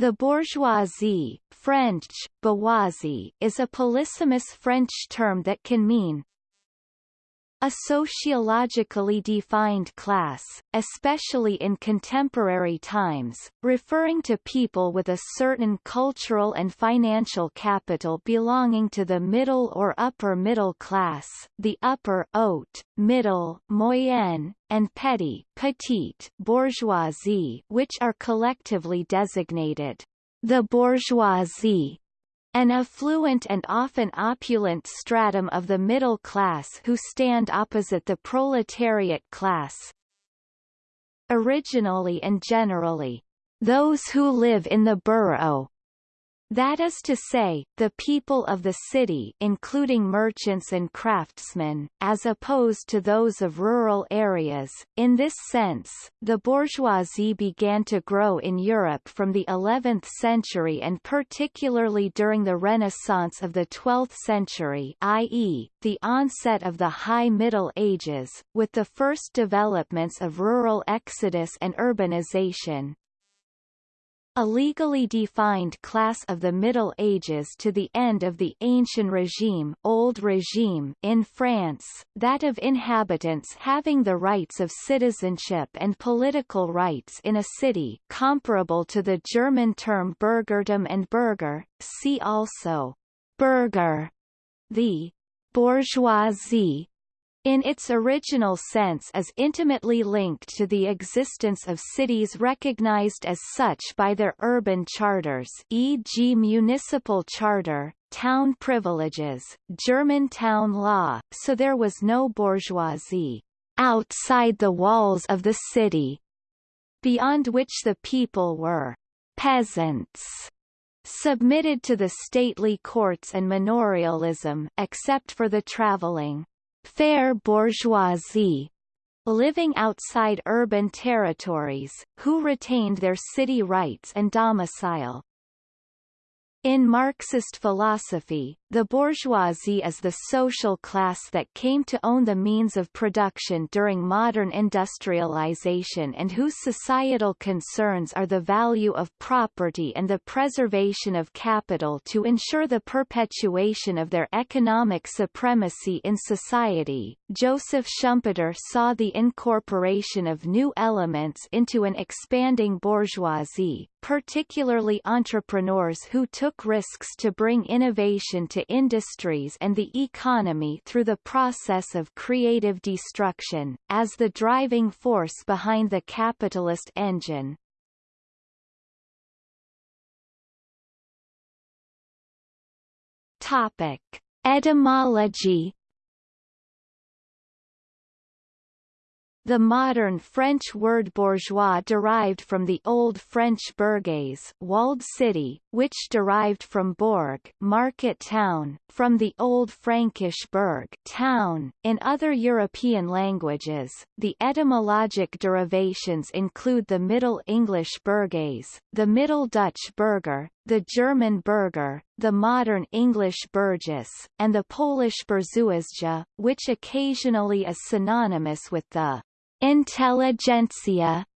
The bourgeoisie French, bourgeoisie, is a polysemous French term that can mean a sociologically defined class, especially in contemporary times, referring to people with a certain cultural and financial capital belonging to the middle or upper middle class, the upper haute, middle moyenne, and petit, petite bourgeoisie which are collectively designated the bourgeoisie an affluent and often opulent stratum of the middle class who stand opposite the proletariat class. Originally and generally, those who live in the borough that is to say, the people of the city including merchants and craftsmen, as opposed to those of rural areas. In this sense, the bourgeoisie began to grow in Europe from the 11th century and particularly during the Renaissance of the 12th century i.e., the onset of the High Middle Ages, with the first developments of rural exodus and urbanization, a legally defined class of the Middle Ages to the end of the Ancient Regime, Old Regime in France, that of inhabitants having the rights of citizenship and political rights in a city comparable to the German term Bürgertum and Bürger, see also Bürger, the bourgeoisie in its original sense is intimately linked to the existence of cities recognized as such by their urban charters e.g. municipal charter, town privileges, German town law, so there was no bourgeoisie outside the walls of the city, beyond which the people were peasants submitted to the stately courts and manorialism except for the travelling fair bourgeoisie living outside urban territories, who retained their city rights and domicile. In Marxist philosophy, the bourgeoisie is the social class that came to own the means of production during modern industrialization and whose societal concerns are the value of property and the preservation of capital to ensure the perpetuation of their economic supremacy in society. Joseph Schumpeter saw the incorporation of new elements into an expanding bourgeoisie, particularly entrepreneurs who took risks to bring innovation to industries and the economy through the process of creative destruction, as the driving force behind the capitalist engine. Topic. Etymology The modern French word bourgeois derived from the Old French bourgeois walled city, which derived from bourg market town, from the Old Frankish burg town. In other European languages, the etymologic derivations include the Middle English burgers, the Middle Dutch burger, the German Bürger, the modern English burgess, and the Polish bourgeoisie, which occasionally is synonymous with the Intelligentsia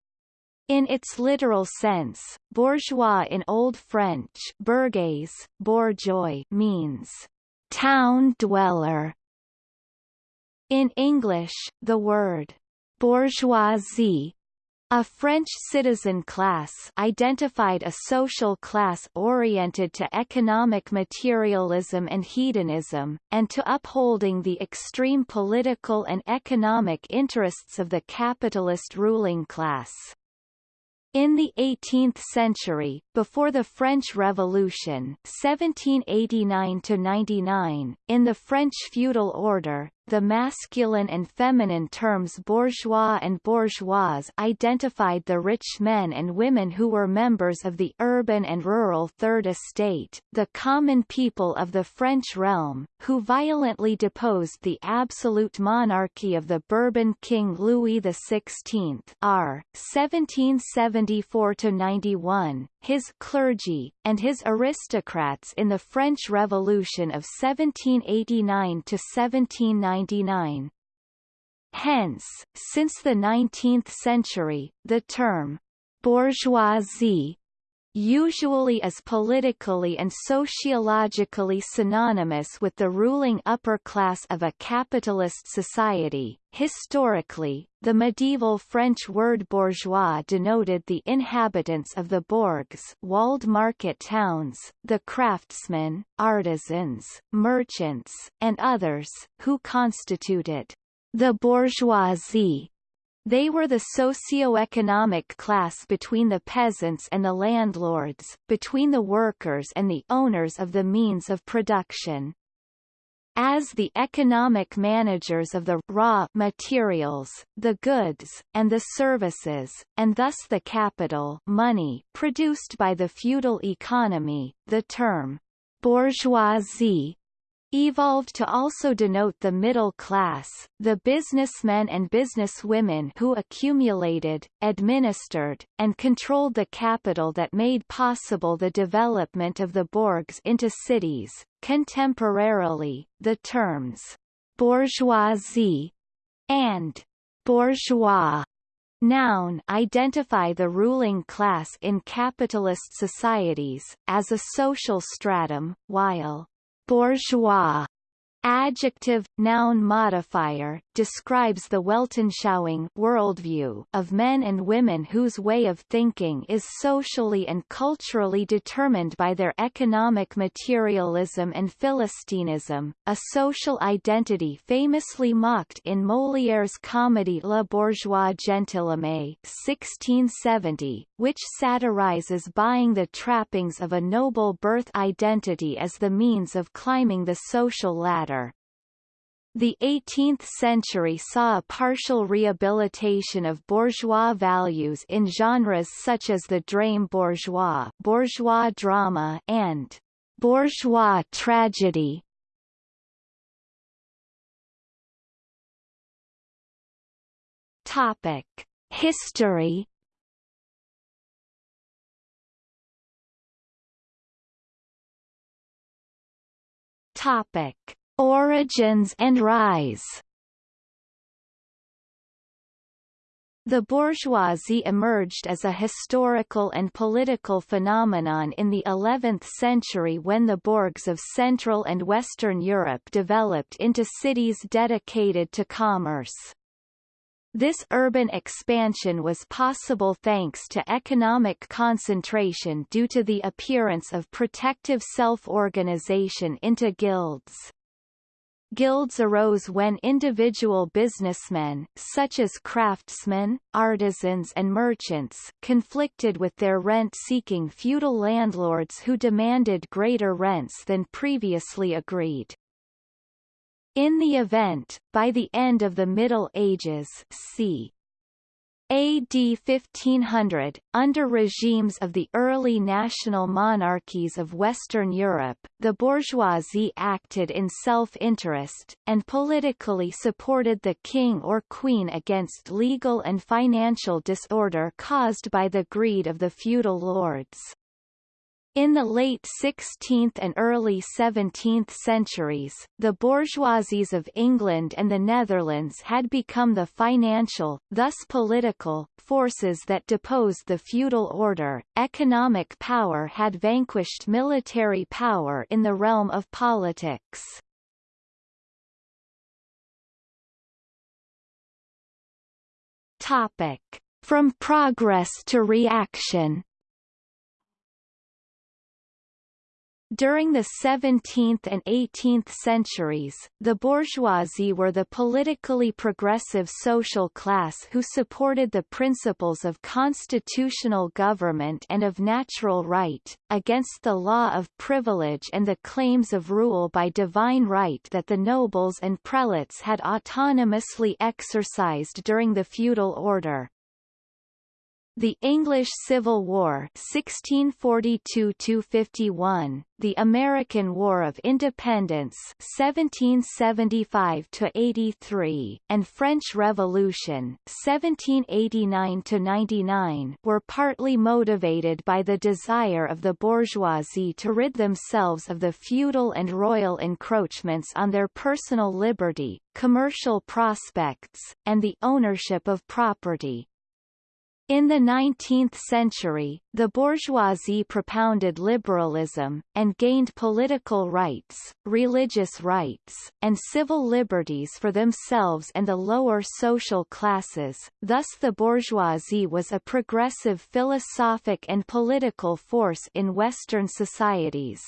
in its literal sense, bourgeois in Old French bourgeois, bourgeois means town dweller. In English, the word bourgeoisie a French citizen class identified a social class oriented to economic materialism and hedonism, and to upholding the extreme political and economic interests of the capitalist ruling class. In the 18th century, before the French Revolution 1789 in the French feudal order, the masculine and feminine terms bourgeois and bourgeoise identified the rich men and women who were members of the urban and rural Third Estate, the common people of the French realm, who violently deposed the absolute monarchy of the Bourbon King Louis XVI r. 1774–91, his clergy, and his aristocrats in the French Revolution of 1789–1799. Hence, since the 19th century, the term bourgeoisie usually as politically and sociologically synonymous with the ruling upper class of a capitalist society. Historically, the medieval French word bourgeois denoted the inhabitants of the bourgs walled market towns, the craftsmen, artisans, merchants, and others, who constituted the bourgeoisie they were the socio-economic class between the peasants and the landlords, between the workers and the owners of the means of production. As the economic managers of the raw materials, the goods, and the services, and thus the capital money produced by the feudal economy, the term bourgeoisie evolved to also denote the middle class, the businessmen and businesswomen who accumulated, administered, and controlled the capital that made possible the development of the bourgs into cities. Contemporarily, the terms bourgeoisie and bourgeois noun identify the ruling class in capitalist societies, as a social stratum, while bourgeois adjective, noun modifier, describes the Weltanschauung worldview of men and women whose way of thinking is socially and culturally determined by their economic materialism and Philistinism, a social identity famously mocked in Molière's comedy Le Bourgeois Gentilhomme 1670, which satirizes buying the trappings of a noble birth identity as the means of climbing the social ladder the 18th century saw a partial rehabilitation of bourgeois values in genres such as the drame bourgeois, bourgeois drama, and bourgeois tragedy. Topic: History. Topic: Origins and rise The bourgeoisie emerged as a historical and political phenomenon in the 11th century when the bourgs of Central and Western Europe developed into cities dedicated to commerce. This urban expansion was possible thanks to economic concentration due to the appearance of protective self-organization into guilds. Guilds arose when individual businessmen, such as craftsmen, artisans and merchants, conflicted with their rent-seeking feudal landlords who demanded greater rents than previously agreed. In the event, by the end of the Middle Ages c. AD 1500, under regimes of the early national monarchies of Western Europe, the bourgeoisie acted in self-interest, and politically supported the king or queen against legal and financial disorder caused by the greed of the feudal lords. In the late 16th and early 17th centuries, the bourgeoisies of England and the Netherlands had become the financial, thus political, forces that deposed the feudal order. Economic power had vanquished military power in the realm of politics. Topic: From progress to reaction. During the 17th and 18th centuries, the bourgeoisie were the politically progressive social class who supported the principles of constitutional government and of natural right, against the law of privilege and the claims of rule by divine right that the nobles and prelates had autonomously exercised during the feudal order. The English Civil War 1642–51, the American War of Independence 1775–83, and French Revolution 1789–99 were partly motivated by the desire of the bourgeoisie to rid themselves of the feudal and royal encroachments on their personal liberty, commercial prospects, and the ownership of property. In the 19th century, the bourgeoisie propounded liberalism, and gained political rights, religious rights, and civil liberties for themselves and the lower social classes, thus the bourgeoisie was a progressive philosophic and political force in Western societies.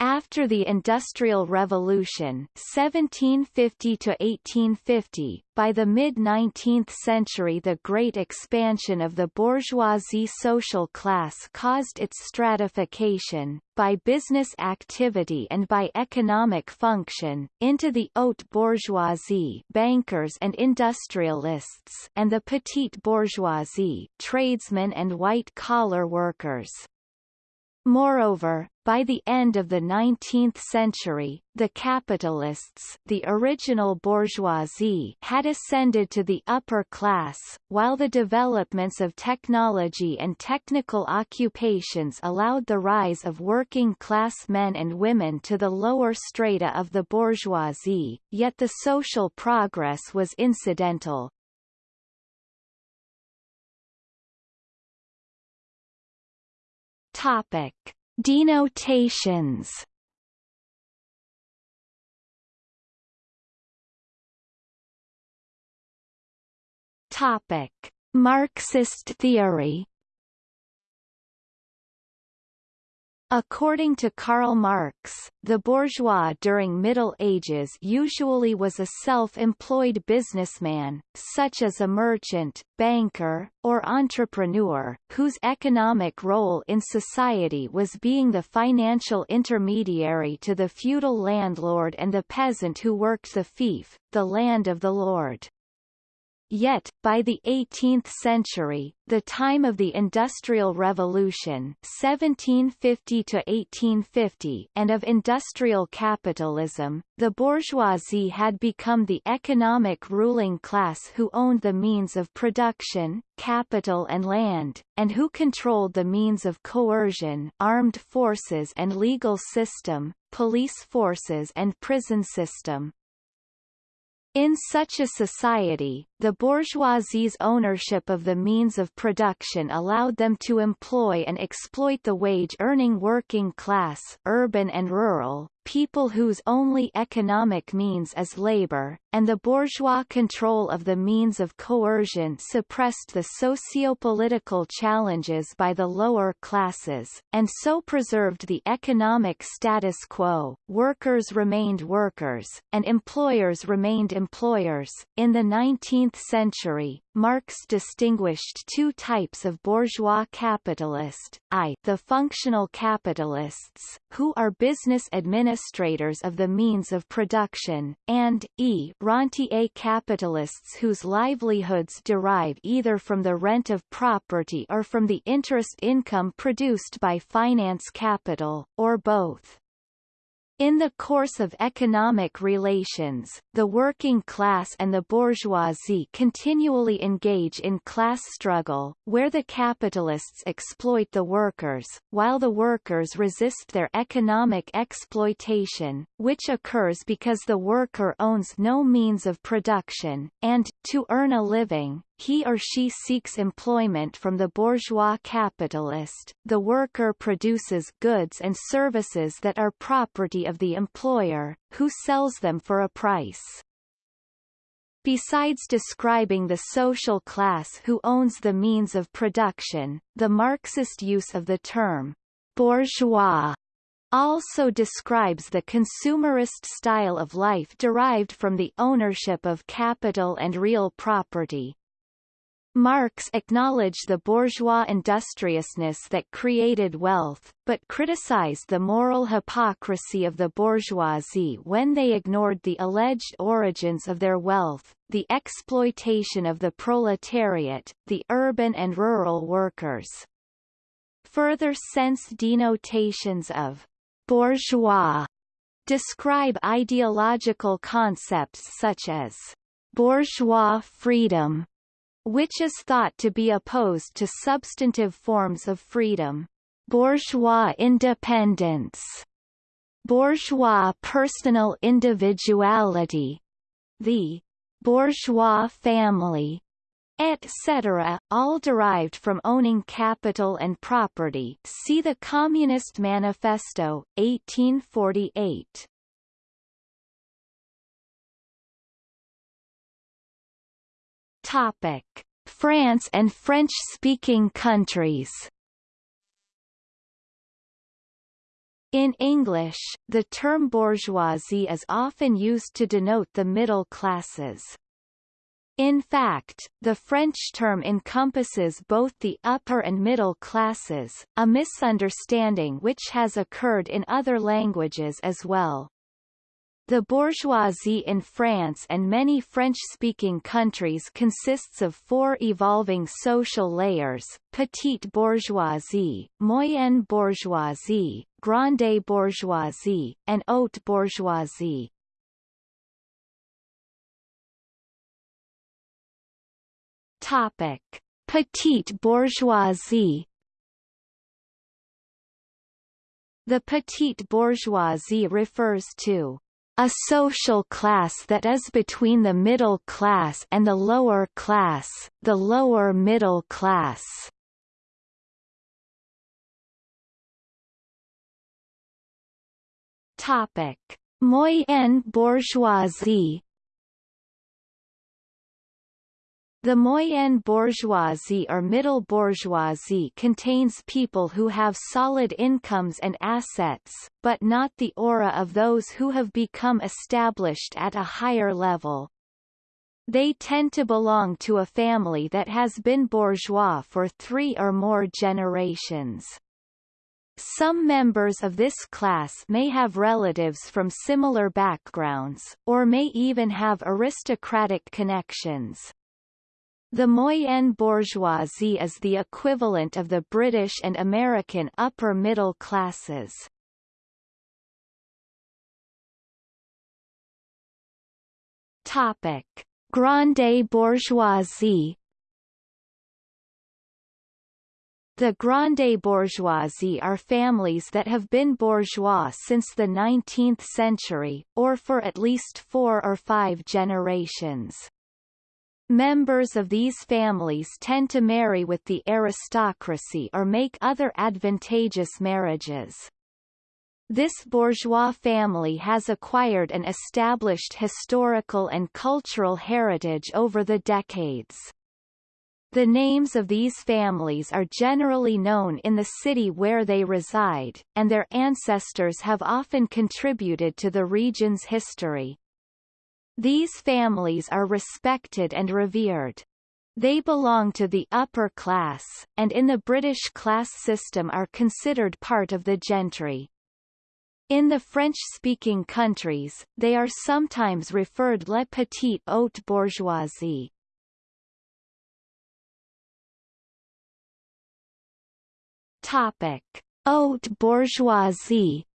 After the Industrial Revolution 1750 1850, by the mid-19th century the great expansion of the bourgeoisie social class caused its stratification, by business activity and by economic function, into the haute bourgeoisie bankers and industrialists and the petite bourgeoisie tradesmen and white-collar workers. Moreover, by the end of the 19th century, the capitalists the original bourgeoisie had ascended to the upper class, while the developments of technology and technical occupations allowed the rise of working-class men and women to the lower strata of the bourgeoisie, yet the social progress was incidental, Topic: Denotations. Topic: Marxist theory. According to Karl Marx, the bourgeois during Middle Ages usually was a self-employed businessman, such as a merchant, banker, or entrepreneur, whose economic role in society was being the financial intermediary to the feudal landlord and the peasant who worked the fief, the land of the lord. Yet, by the 18th century, the time of the Industrial Revolution 1750 and of industrial capitalism, the bourgeoisie had become the economic ruling class who owned the means of production, capital and land, and who controlled the means of coercion armed forces and legal system, police forces and prison system. In such a society, the bourgeoisie's ownership of the means of production allowed them to employ and exploit the wage-earning working class urban and rural, people whose only economic means is labor, and the bourgeois control of the means of coercion suppressed the socio-political challenges by the lower classes, and so preserved the economic status quo. Workers remained workers, and employers remained employers. In the 19th century, Marx distinguished two types of bourgeois capitalist, I the functional capitalists, who are business administrators of the means of production, and E rentier capitalists whose livelihoods derive either from the rent of property or from the interest income produced by finance capital, or both. In the course of economic relations, the working class and the bourgeoisie continually engage in class struggle, where the capitalists exploit the workers, while the workers resist their economic exploitation, which occurs because the worker owns no means of production, and, to earn a living, he or she seeks employment from the bourgeois capitalist, the worker produces goods and services that are property of the employer, who sells them for a price. Besides describing the social class who owns the means of production, the Marxist use of the term bourgeois also describes the consumerist style of life derived from the ownership of capital and real property, Marx acknowledged the bourgeois industriousness that created wealth, but criticized the moral hypocrisy of the bourgeoisie when they ignored the alleged origins of their wealth, the exploitation of the proletariat, the urban and rural workers. Further sense denotations of bourgeois describe ideological concepts such as bourgeois freedom, which is thought to be opposed to substantive forms of freedom. Bourgeois independence bourgeois personal individuality, the bourgeois family, etc., all derived from owning capital and property see the Communist Manifesto, 1848. Topic. France and French-speaking countries In English, the term bourgeoisie is often used to denote the middle classes. In fact, the French term encompasses both the upper and middle classes, a misunderstanding which has occurred in other languages as well. The bourgeoisie in France and many French-speaking countries consists of four evolving social layers, petite bourgeoisie, moyenne bourgeoisie, grande bourgeoisie, and haute bourgeoisie. Topic: Petite bourgeoisie. The petite bourgeoisie refers to a social class that is between the middle class and the lower class, the lower middle class. Topic: Moyenne bourgeoisie The moyenne bourgeoisie or middle bourgeoisie contains people who have solid incomes and assets, but not the aura of those who have become established at a higher level. They tend to belong to a family that has been bourgeois for three or more generations. Some members of this class may have relatives from similar backgrounds, or may even have aristocratic connections. The moyenne bourgeoisie is the equivalent of the British and American upper middle classes. Topic: Grande bourgeoisie. The grande bourgeoisie are families that have been bourgeois since the 19th century, or for at least four or five generations. Members of these families tend to marry with the aristocracy or make other advantageous marriages. This bourgeois family has acquired an established historical and cultural heritage over the decades. The names of these families are generally known in the city where they reside, and their ancestors have often contributed to the region's history. These families are respected and revered. They belong to the upper class, and in the British class system are considered part of the gentry. In the French-speaking countries, they are sometimes referred le petit haute bourgeoisie. Topic: Haute bourgeoisie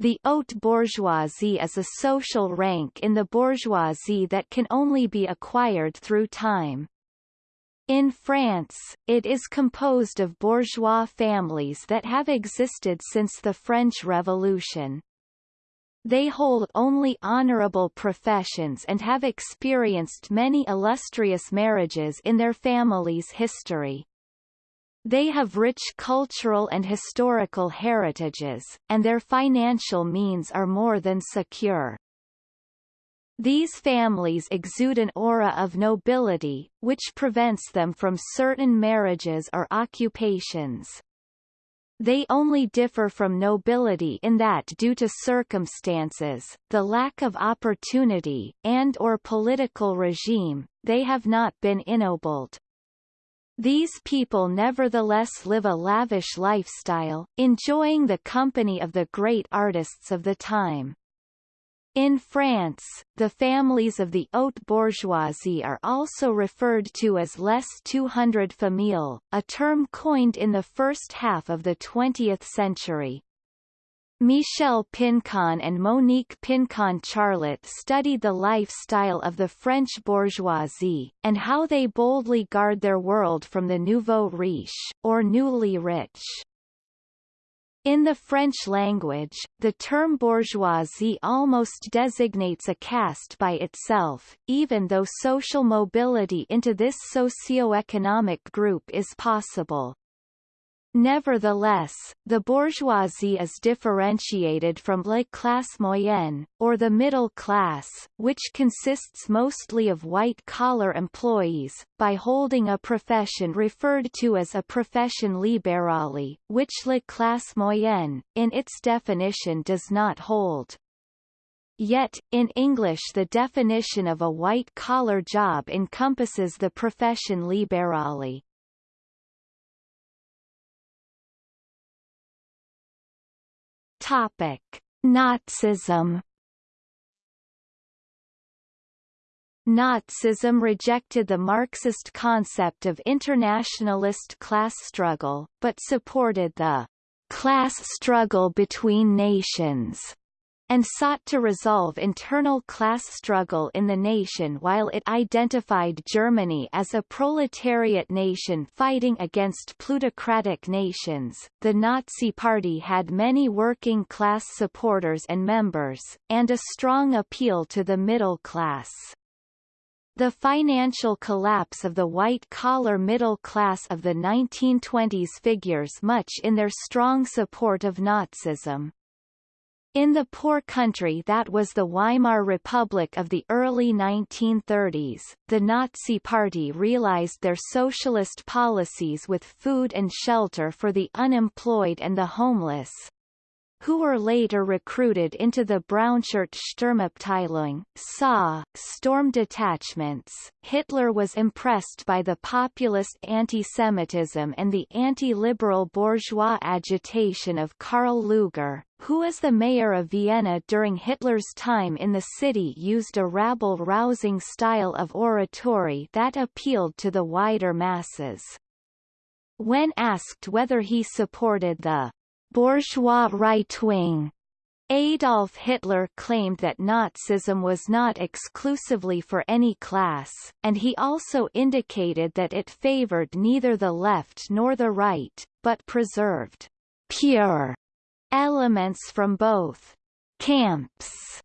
The haute bourgeoisie is a social rank in the bourgeoisie that can only be acquired through time. In France, it is composed of bourgeois families that have existed since the French Revolution. They hold only honorable professions and have experienced many illustrious marriages in their family's history. They have rich cultural and historical heritages, and their financial means are more than secure. These families exude an aura of nobility, which prevents them from certain marriages or occupations. They only differ from nobility in that due to circumstances, the lack of opportunity, and or political regime, they have not been ennobled. These people nevertheless live a lavish lifestyle, enjoying the company of the great artists of the time. In France, the families of the haute bourgeoisie are also referred to as les 200 familles, a term coined in the first half of the 20th century. Michel Pincon and Monique Pincon Charlot studied the lifestyle of the French bourgeoisie, and how they boldly guard their world from the nouveau riche, or newly rich. In the French language, the term bourgeoisie almost designates a caste by itself, even though social mobility into this socio-economic group is possible. Nevertheless, the bourgeoisie is differentiated from la classe moyenne, or the middle class, which consists mostly of white-collar employees, by holding a profession referred to as a profession libérale, which la classe moyenne, in its definition does not hold. Yet, in English the definition of a white-collar job encompasses the profession libérale. Topic: Nazism. Nazism rejected the Marxist concept of internationalist class struggle, but supported the class struggle between nations and sought to resolve internal class struggle in the nation while it identified Germany as a proletariat nation fighting against plutocratic nations. The Nazi Party had many working class supporters and members, and a strong appeal to the middle class. The financial collapse of the white-collar middle class of the 1920s figures much in their strong support of Nazism. In the poor country that was the Weimar Republic of the early 1930s, the Nazi Party realized their socialist policies with food and shelter for the unemployed and the homeless, who were later recruited into the Brownshirt Sturmabteilung SA, storm detachments. Hitler was impressed by the populist anti-Semitism and the anti-liberal bourgeois agitation of Karl Lueger, who as the mayor of Vienna during Hitler's time in the city used a rabble-rousing style of oratory that appealed to the wider masses. When asked whether he supported the bourgeois right wing. Adolf Hitler claimed that Nazism was not exclusively for any class, and he also indicated that it favored neither the left nor the right, but preserved pure elements from both camps,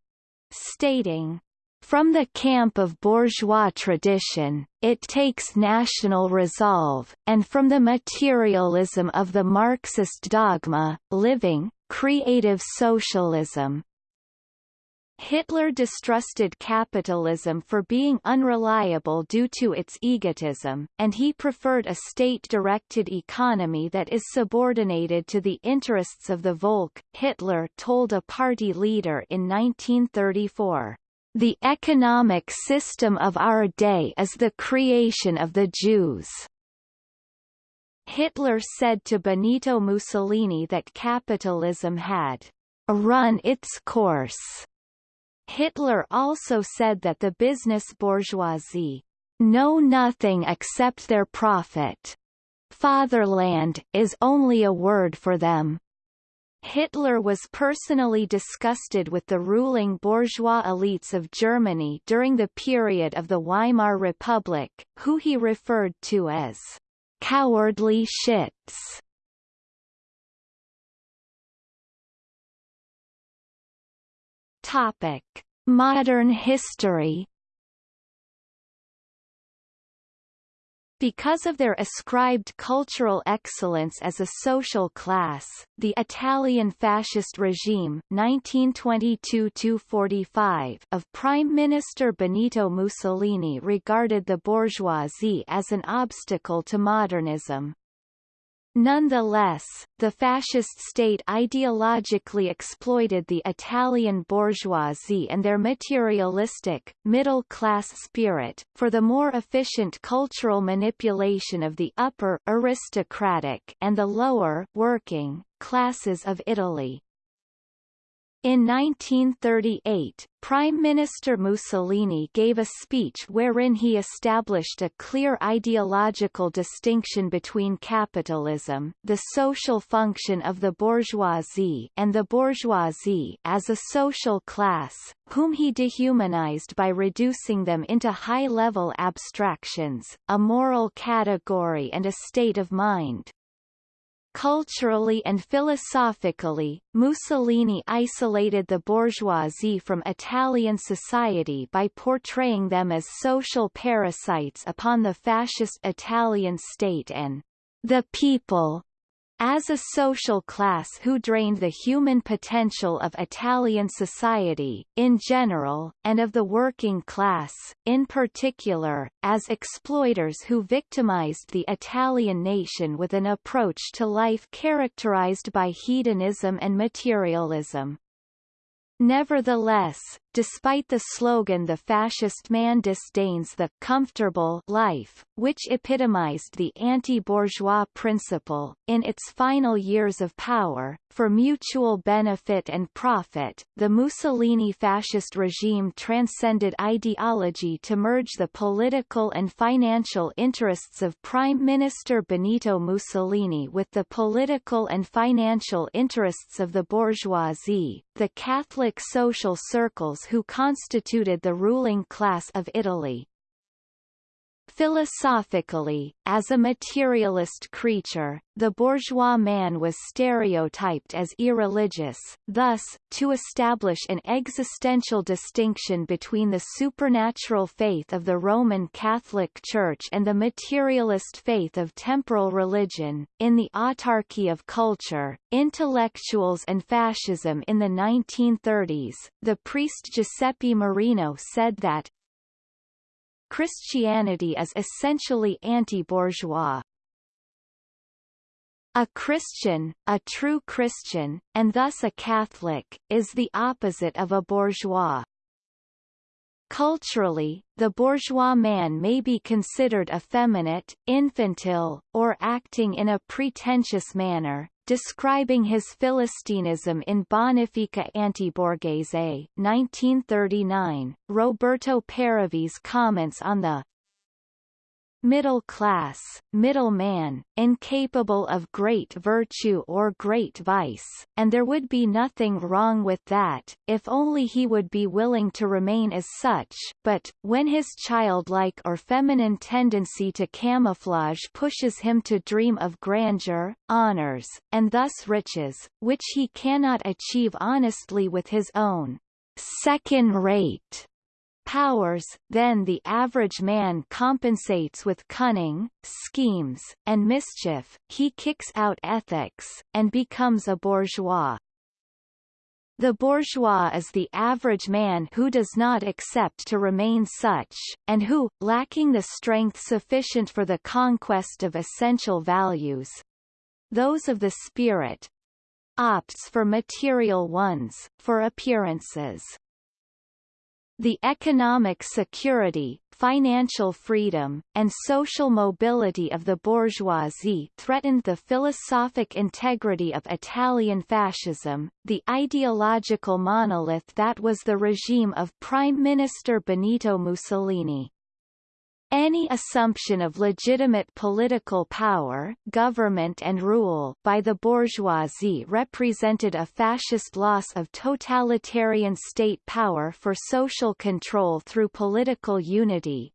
stating, from the camp of bourgeois tradition, it takes national resolve, and from the materialism of the Marxist dogma, living, creative socialism. Hitler distrusted capitalism for being unreliable due to its egotism, and he preferred a state-directed economy that is subordinated to the interests of the Volk, Hitler told a party leader in 1934. The economic system of our day is the creation of the Jews. Hitler said to Benito Mussolini that capitalism had run its course. Hitler also said that the business bourgeoisie know nothing except their profit. Fatherland is only a word for them. Hitler was personally disgusted with the ruling bourgeois elites of Germany during the period of the Weimar Republic, who he referred to as cowardly shits. Topic: Modern history Because of their ascribed cultural excellence as a social class, the Italian fascist regime 1922 of Prime Minister Benito Mussolini regarded the bourgeoisie as an obstacle to modernism. Nonetheless, the fascist state ideologically exploited the Italian bourgeoisie and their materialistic, middle-class spirit, for the more efficient cultural manipulation of the upper aristocratic and the lower working classes of Italy. In 1938, Prime Minister Mussolini gave a speech wherein he established a clear ideological distinction between capitalism, the social function of the bourgeoisie and the bourgeoisie as a social class, whom he dehumanized by reducing them into high-level abstractions, a moral category and a state of mind. Culturally and philosophically, Mussolini isolated the bourgeoisie from Italian society by portraying them as social parasites upon the fascist Italian state and the people as a social class who drained the human potential of Italian society, in general, and of the working class, in particular, as exploiters who victimized the Italian nation with an approach to life characterized by hedonism and materialism. Nevertheless, despite the slogan the fascist man disdains the comfortable life, which epitomized the anti-bourgeois principle, in its final years of power, for mutual benefit and profit, the Mussolini fascist regime transcended ideology to merge the political and financial interests of Prime Minister Benito Mussolini with the political and financial interests of the bourgeoisie, the Catholic social circles who constituted the ruling class of Italy. Philosophically, as a materialist creature, the bourgeois man was stereotyped as irreligious, thus, to establish an existential distinction between the supernatural faith of the Roman Catholic Church and the materialist faith of temporal religion. In the autarky of culture, intellectuals and fascism in the 1930s, the priest Giuseppe Marino said that, Christianity is essentially anti-bourgeois. A Christian, a true Christian, and thus a Catholic, is the opposite of a bourgeois. Culturally, the bourgeois man may be considered effeminate, infantile, or acting in a pretentious manner, describing his Philistinism in Bonifica Antiborghese 1939, Roberto Paravese comments on the middle class, middle man, incapable of great virtue or great vice, and there would be nothing wrong with that, if only he would be willing to remain as such, but, when his childlike or feminine tendency to camouflage pushes him to dream of grandeur, honors, and thus riches, which he cannot achieve honestly with his own second-rate powers, then the average man compensates with cunning, schemes, and mischief, he kicks out ethics, and becomes a bourgeois. The bourgeois is the average man who does not accept to remain such, and who, lacking the strength sufficient for the conquest of essential values, those of the spirit, opts for material ones, for appearances. The economic security, financial freedom, and social mobility of the bourgeoisie threatened the philosophic integrity of Italian fascism, the ideological monolith that was the regime of Prime Minister Benito Mussolini. Any assumption of legitimate political power government and rule by the bourgeoisie represented a fascist loss of totalitarian state power for social control through political unity.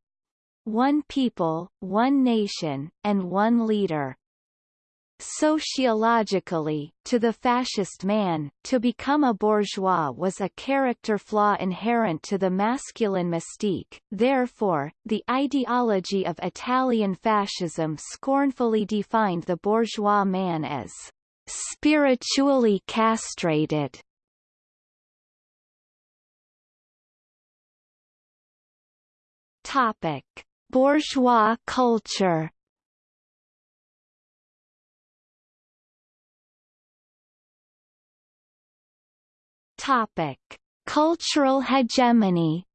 One people, one nation, and one leader. Sociologically, to the fascist man, to become a bourgeois was a character flaw inherent to the masculine mystique, therefore, the ideology of Italian fascism scornfully defined the bourgeois man as spiritually castrated. Topic. Bourgeois culture Topic: Cultural hegemony.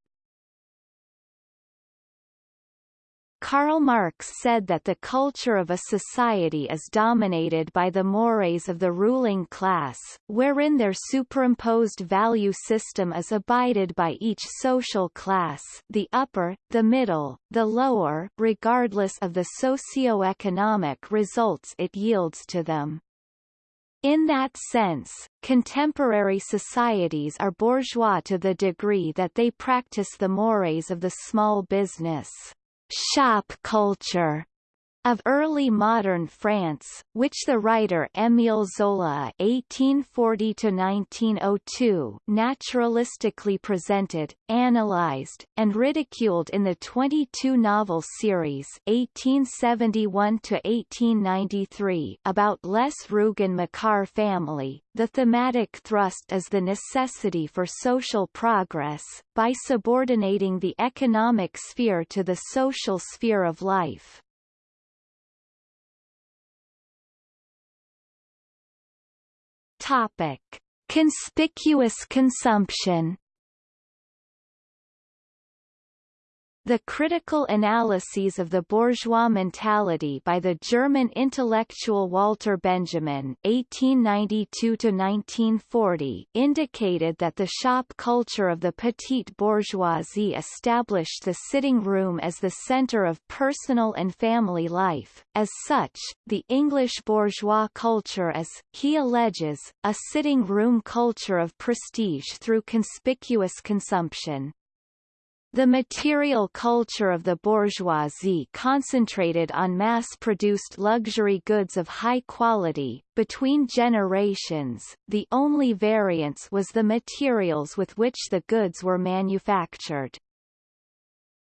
Karl Marx said that the culture of a society is dominated by the mores of the ruling class, wherein their superimposed value system is abided by each social class the upper, the middle, the lower regardless of the socio-economic results it yields to them. In that sense, contemporary societies are bourgeois to the degree that they practice the mores of the small business. Shop culture of early modern France, which the writer Émile Zola (1840–1902) naturalistically presented, analyzed, and ridiculed in the 22-novel series (1871–1893) about Les Rougon-Macquart family. The thematic thrust is the necessity for social progress, by subordinating the economic sphere to the social sphere of life. Topic: Conspicuous consumption The critical analyses of the bourgeois mentality by the German intellectual Walter Benjamin (1892–1940) indicated that the shop culture of the petite bourgeoisie established the sitting room as the center of personal and family life. As such, the English bourgeois culture is, he alleges, a sitting room culture of prestige through conspicuous consumption. The material culture of the bourgeoisie concentrated on mass-produced luxury goods of high quality. Between generations, the only variance was the materials with which the goods were manufactured.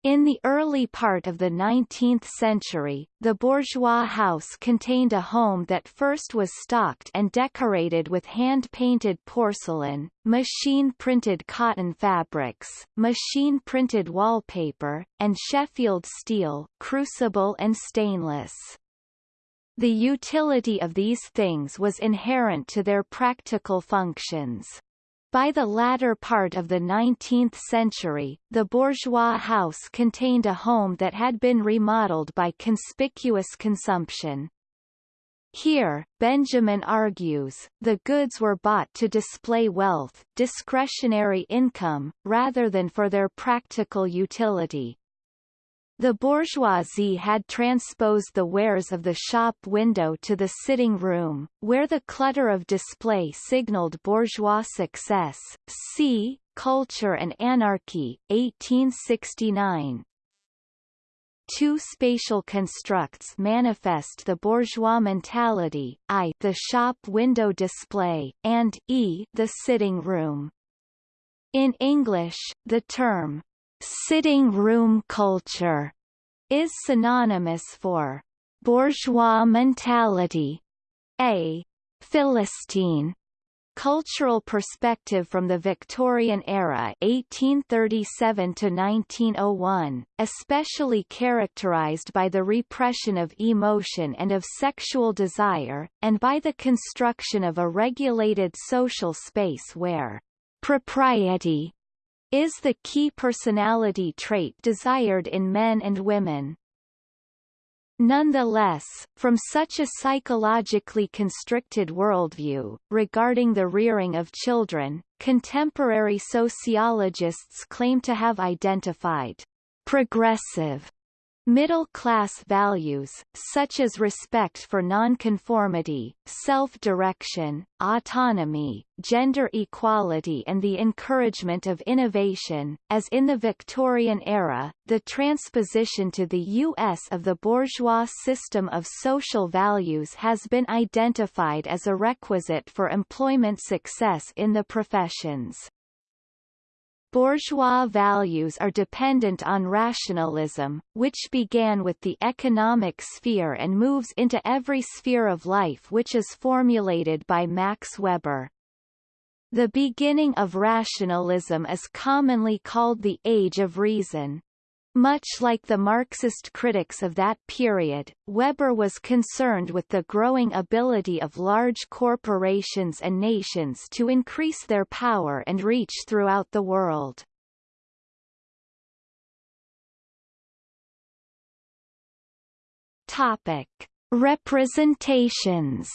In the early part of the 19th century, the bourgeois house contained a home that first was stocked and decorated with hand-painted porcelain, machine-printed cotton fabrics, machine-printed wallpaper, and Sheffield steel, crucible and stainless. The utility of these things was inherent to their practical functions. By the latter part of the 19th century, the bourgeois house contained a home that had been remodeled by conspicuous consumption. Here, Benjamin argues, the goods were bought to display wealth discretionary income, rather than for their practical utility. The bourgeoisie had transposed the wares of the shop window to the sitting room, where the clutter of display signaled bourgeois success. See, Culture and Anarchy, 1869. Two spatial constructs manifest the bourgeois mentality, I the shop window display, and e the sitting room. In English, the term Sitting room culture is synonymous for bourgeois mentality, a Philistine cultural perspective from the Victorian era 1837 to 1901, especially characterized by the repression of emotion and of sexual desire, and by the construction of a regulated social space where propriety is the key personality trait desired in men and women. Nonetheless, from such a psychologically constricted worldview, regarding the rearing of children, contemporary sociologists claim to have identified progressive Middle-class values, such as respect for nonconformity, self-direction, autonomy, gender equality and the encouragement of innovation, as in the Victorian era, the transposition to the U.S. of the bourgeois system of social values has been identified as a requisite for employment success in the professions. Bourgeois values are dependent on rationalism, which began with the economic sphere and moves into every sphere of life which is formulated by Max Weber. The beginning of rationalism is commonly called the Age of Reason. Much like the Marxist critics of that period, Weber was concerned with the growing ability of large corporations and nations to increase their power and reach throughout the world. Topic: Representations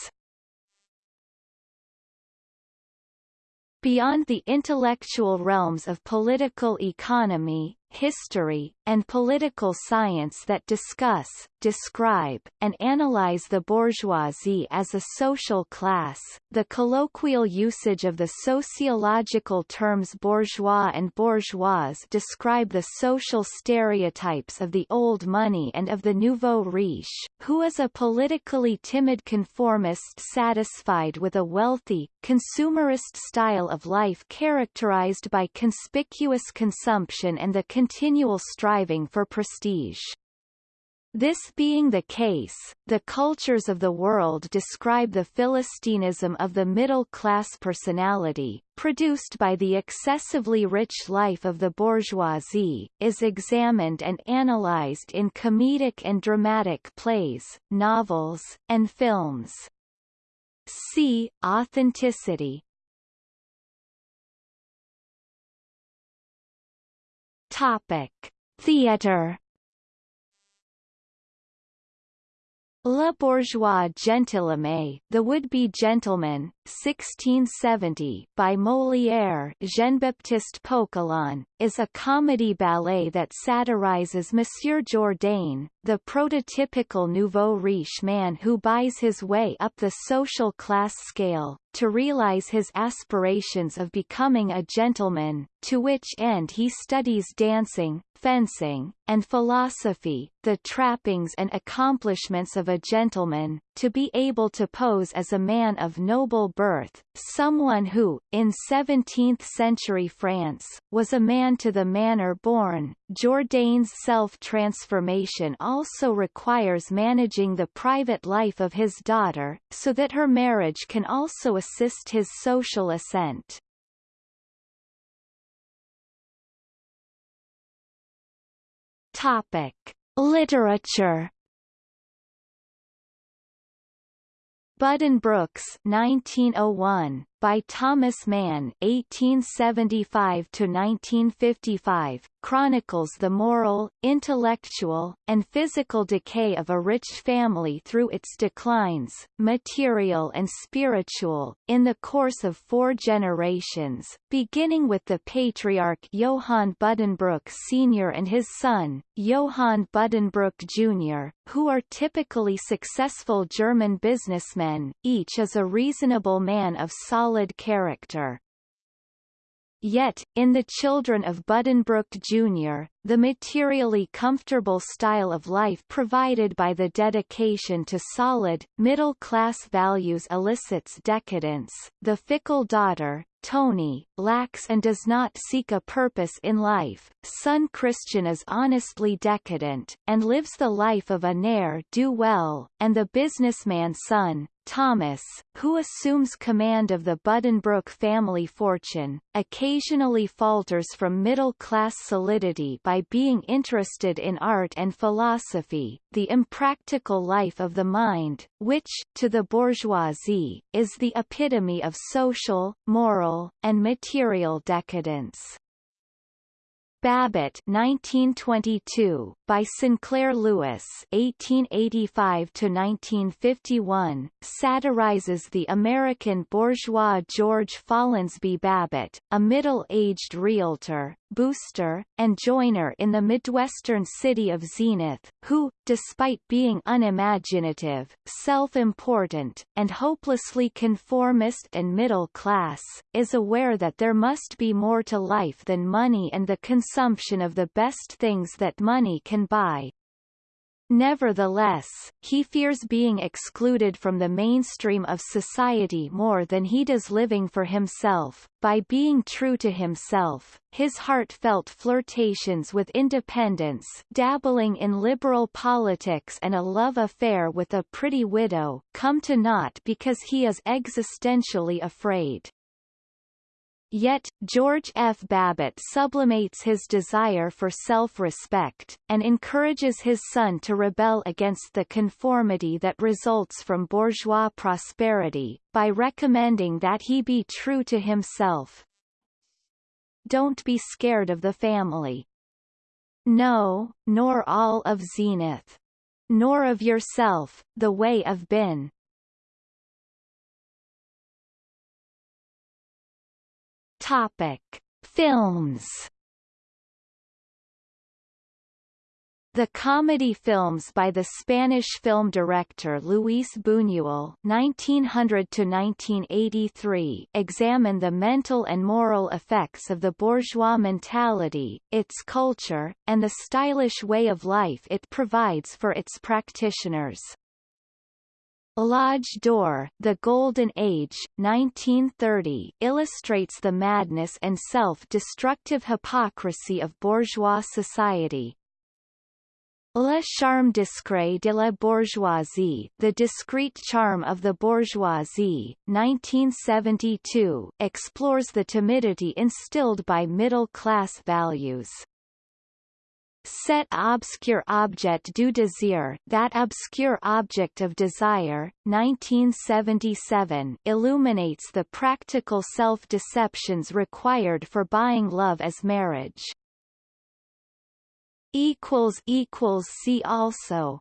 Beyond the intellectual realms of political economy, history, and political science that discuss, describe, and analyze the bourgeoisie as a social class. The colloquial usage of the sociological terms bourgeois and bourgeoise describe the social stereotypes of the old money and of the nouveau riche, who is a politically timid conformist satisfied with a wealthy, consumerist style of life characterized by conspicuous consumption and the continual striving for prestige. This being the case, the cultures of the world describe the philistinism of the middle-class personality, produced by the excessively rich life of the bourgeoisie, is examined and analyzed in comedic and dramatic plays, novels, and films. See, authenticity Topic. Theater Le Bourgeois Gentilhomme, The Would-Be Gentleman, 1670, by Molière Jean-Baptiste Poquelin, is a comedy ballet that satirizes Monsieur Jourdain, the prototypical nouveau riche man who buys his way up the social class scale, to realize his aspirations of becoming a gentleman, to which end he studies dancing, fencing, and philosophy, the trappings and accomplishments of a gentleman, to be able to pose as a man of noble birth, someone who, in 17th-century France, was a man to the manner born. Jourdain's self-transformation also requires managing the private life of his daughter, so that her marriage can also assist his social ascent. Topic: Literature. Buddenbrooks 1901 by Thomas Mann (1875–1955) chronicles the moral, intellectual, and physical decay of a rich family through its declines, material and spiritual, in the course of four generations, beginning with the patriarch Johann Buddenbrook Sr. and his son, Johann Buddenbrook Jr., who are typically successful German businessmen, each is a reasonable man of solid solid character. Yet, in the children of Buddenbrook Jr., the materially comfortable style of life provided by the dedication to solid, middle-class values elicits decadence. The fickle daughter, Tony, lacks and does not seek a purpose in life, son Christian is honestly decadent, and lives the life of a ne'er-do-well, and the businessman son, Thomas, who assumes command of the Buddenbrook family fortune, occasionally falters from middle-class solidity by being interested in art and philosophy, the impractical life of the mind, which, to the bourgeoisie, is the epitome of social, moral, and material decadence. Babbitt 1922, by Sinclair Lewis 1885-1951, satirizes the American bourgeois George Follansbee Babbitt, a middle-aged realtor, booster, and joiner in the Midwestern city of Zenith, who, despite being unimaginative, self-important, and hopelessly conformist and middle class, is aware that there must be more to life than money and the consumption of the best things that money can buy. Nevertheless, he fears being excluded from the mainstream of society more than he does living for himself. By being true to himself, his heartfelt flirtations with independence dabbling in liberal politics and a love affair with a pretty widow come to naught because he is existentially afraid. Yet, George F. Babbitt sublimates his desire for self-respect, and encourages his son to rebel against the conformity that results from bourgeois prosperity, by recommending that he be true to himself. Don't be scared of the family. No, nor all of Zenith. Nor of yourself, the way of been. Topic: Films. The comedy films by the Spanish film director Luis Buñuel (1900–1983) examine the mental and moral effects of the bourgeois mentality, its culture, and the stylish way of life it provides for its practitioners. L'Âge d'Or, The Golden Age, 1930 illustrates the madness and self-destructive hypocrisy of bourgeois society. Le charme discret de la bourgeoisie The Discreet Charm of the Bourgeoisie, 1972 explores the timidity instilled by middle-class values. Cet obscur objet du désir That Obscure Object of Desire, 1977 illuminates the practical self-deceptions required for buying love as marriage. See also